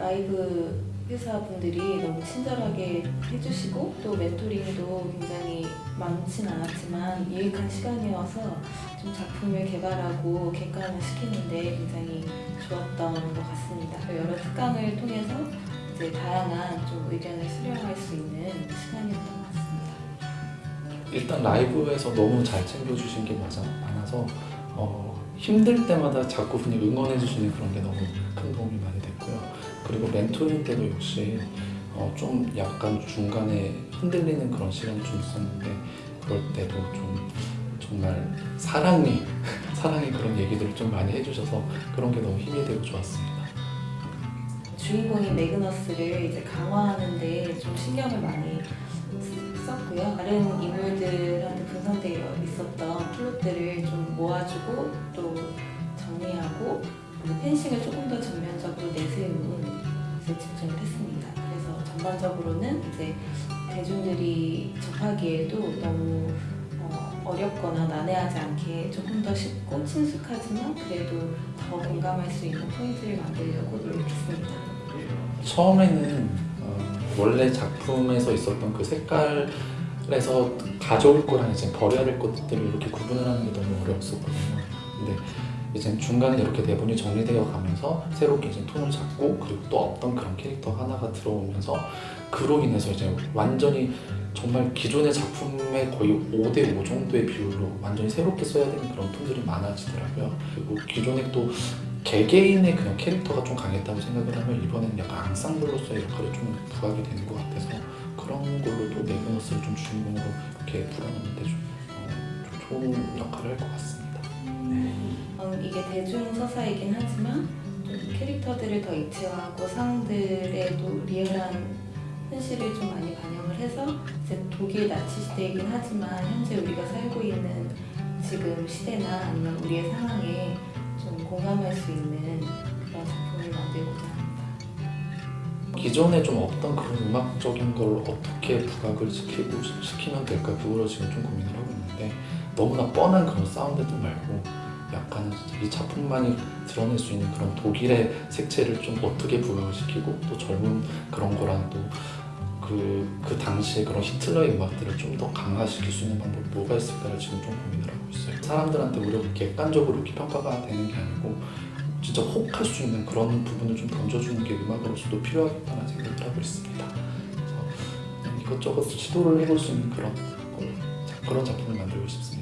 라이브 회사분들이 너무 친절하게 해주시고 또 멘토링도 굉장히 많진 않았지만 유익한 시간이어서 좀 작품을 개발하고 객관을 시키는데 굉장히 좋았던 것 같습니다. 여러 특강을 통해서 이제 다양한 좀 의견을 수렴할 수 있는 시간이었던 것 같습니다. 일단 라이브에서 너무 잘 챙겨주신 게 많아서 어, 힘들 때마다 자꾸 분이 응원해 주시는 그런 게 너무 큰 도움이 많이 됐고요. 그리고 멘토링 때도 역시 어, 좀 약간 중간에 흔들리는 그런 시간이 좀 있었는데 그럴 때도 좀 정말 사랑이 사랑의 그런 얘기들을 좀 많이 해주셔서 그런 게 너무 힘이 되고 좋았습니다. 주인공인 매그너스를 이제 강화하는데 좀 신경을 많이 썼고요. 다른 인물들한테 분산되어 펜싱을 조금 더 전면적으로 내세운 것에 집중을 했습니다. 그래서 전반적으로는 이제 대중들이 접하기에도 너무 어, 어렵거나 난해하지 않게 조금 더 쉽고 친숙하지만 그래도 더 공감할 수 있는 포인트를 만들려고 노력했습니다. 처음에는 어, 원래 작품에서 있었던 그 색깔에서 가져올 거랑 이제 버려야 될 것들을 이렇게 구분을 하는 게 너무 어려웠었거든요. 근데 이제 중간에 이렇게 대본이 정리되어 가면서 새롭게 이제 톤을 잡고 그리고 또 어떤 그런 캐릭터 하나가 들어오면서 그로 인해서 이제 완전히 정말 기존의 작품의 거의 5대5 정도의 비율로 완전히 새롭게 써야 되는 그런 톤들이 많아지더라고요. 그리고 기존에 또 개개인의 그냥 캐릭터가 좀 강했다고 생각을 하면 이번에는 약간 앙상블로서의 역할이 좀 부각이 되는 것 같아서 그런 걸로도 네그너스를 좀 주인공으로 이렇게 풀어놓는데 좀, 어, 좀 좋은 역할을 할 것 같습니다. 음, 이게 대중 서사이긴 하지만 좀 캐릭터들을 더 입체화하고 상황들에도 리얼한 현실을 좀 많이 반영을 해서 이제 독일 나치 시대이긴 하지만 현재 우리가 살고 있는 지금 시대나 아니면 우리의 상황에 좀 공감할 수 있는 그런 작품을 만들고자 합니다. 기존에 좀 없던 그런 음악적인 걸 어떻게 부각을 시키고 시키면 될까 그거를 지금 좀 고민을 하고 있는데 너무나 뻔한 그런 사운드들 말고 약간 이 작품만이 드러낼 수 있는 그런 독일의 색채를 좀 어떻게 부각을 시키고 또 젊은 그런 거랑 또 그, 그 당시에 그런 히틀러의 음악들을 좀 더 강화시킬 수 있는 방법이 뭐가 있을까를 지금 좀 고민을 하고 있어요. 사람들한테 오히려 객관적으로 이렇게 평가가 되는 게 아니고 진짜 혹할 수 있는 그런 부분을 좀 던져주는 게 음악으로서도 필요하겠다는 생각을 하고 있습니다. 그래서 이것저것 시도를 해볼 수 있는 그런 걸, 그런 작품을 만들고 싶습니다.